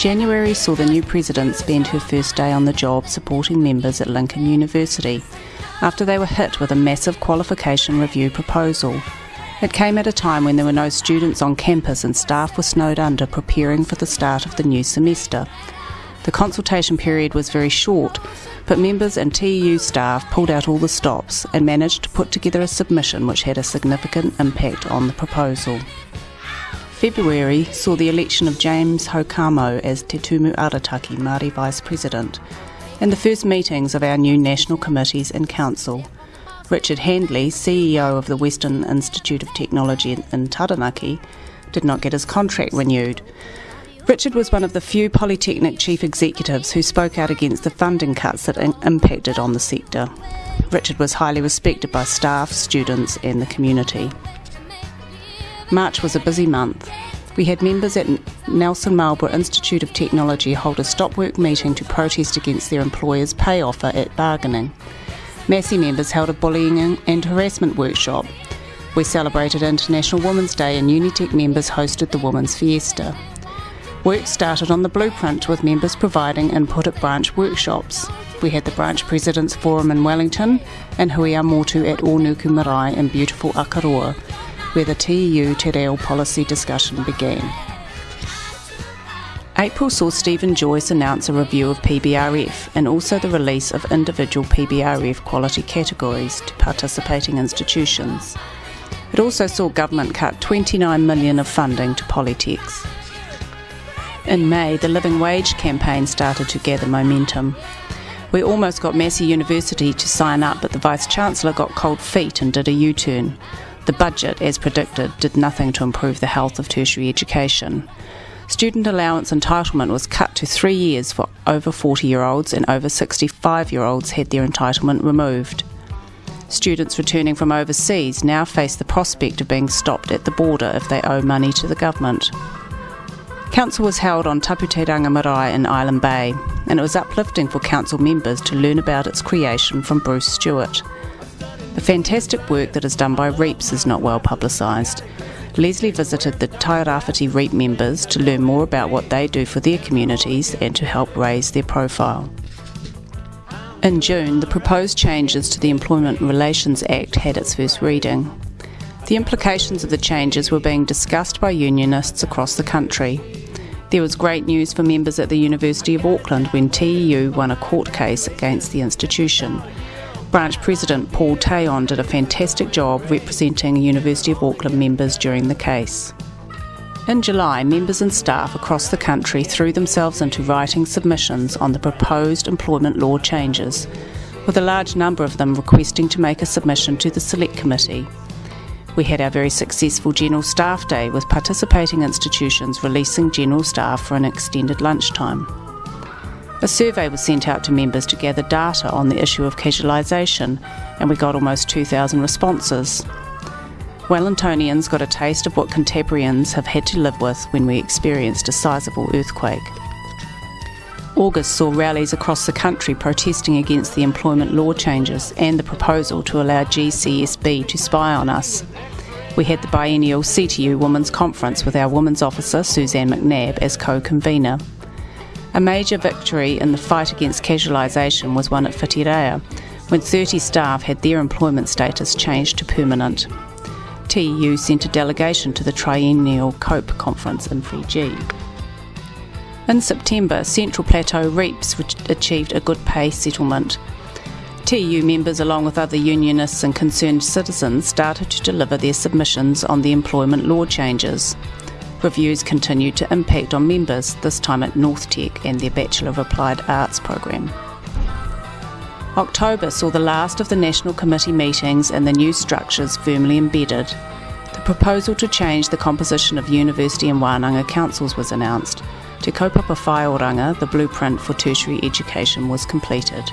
January saw the new president spend her first day on the job supporting members at Lincoln University after they were hit with a massive qualification review proposal. It came at a time when there were no students on campus and staff were snowed under preparing for the start of the new semester. The consultation period was very short, but members and TEU staff pulled out all the stops and managed to put together a submission which had a significant impact on the proposal. February saw the election of James Hokamo as Te Tumu Arataki Māori Vice President and the first meetings of our new national committees and council. Richard Handley, CEO of the Western Institute of Technology in Taranaki, did not get his contract renewed. Richard was one of the few Polytechnic chief executives who spoke out against the funding cuts that impacted on the sector. Richard was highly respected by staff, students, and the community. March was a busy month. We had members at Nelson Marlborough Institute of Technology hold a stop work meeting to protest against their employer's pay offer at bargaining. Massey members held a bullying and harassment workshop. We celebrated International Women's Day and Unitec members hosted the Women's Fiesta. Work started on the blueprint with members providing input at branch workshops. We had the branch presidents forum in Wellington and Hui Motu at Onuku Marae in beautiful Akaroa where the TEU Te Reo policy discussion began. April saw Stephen Joyce announce a review of PBRF and also the release of individual PBRF quality categories to participating institutions. It also saw government cut 29 million of funding to Polytechs. In May, the Living Wage campaign started to gather momentum. We almost got Massey University to sign up, but the Vice Chancellor got cold feet and did a U turn. The budget, as predicted, did nothing to improve the health of tertiary education. Student allowance entitlement was cut to three years for over 40 year olds, and over 65 year olds had their entitlement removed. Students returning from overseas now face the prospect of being stopped at the border if they owe money to the government. Council was held on Taputeranga Marae in Island Bay, and it was uplifting for council members to learn about its creation from Bruce Stewart. The fantastic work that is done by REAPS is not well publicised. Leslie visited the Tairāwhiti REAP members to learn more about what they do for their communities and to help raise their profile. In June, the proposed changes to the Employment Relations Act had its first reading. The implications of the changes were being discussed by unionists across the country. There was great news for members at the University of Auckland when TEU won a court case against the institution Branch President Paul Tayon did a fantastic job representing University of Auckland members during the case. In July, members and staff across the country threw themselves into writing submissions on the proposed employment law changes, with a large number of them requesting to make a submission to the Select Committee. We had our very successful General Staff Day with participating institutions releasing general staff for an extended lunchtime. A survey was sent out to members to gather data on the issue of casualisation, and we got almost 2,000 responses. Wellingtonians got a taste of what Cantabrians have had to live with when we experienced a sizable earthquake. August saw rallies across the country protesting against the employment law changes and the proposal to allow GCSB to spy on us. We had the biennial CTU Women's Conference with our Women's Officer Suzanne McNabb as co convenor. A major victory in the fight against casualisation was won at Whitireia, when 30 staff had their employment status changed to permanent. TEU sent a delegation to the triennial COPE conference in Fiji. In September, Central Plateau REAPS achieved a good pay settlement. TEU members, along with other unionists and concerned citizens, started to deliver their submissions on the employment law changes. Reviews continued to impact on members, this time at NorthTec and their Bachelor of Applied Arts program. October saw the last of the National Committee meetings and the new structures firmly embedded. The proposal to change the composition of university and Wānanga councils was announced. Te kaupapa whaioranga, the blueprint for tertiary education, was completed.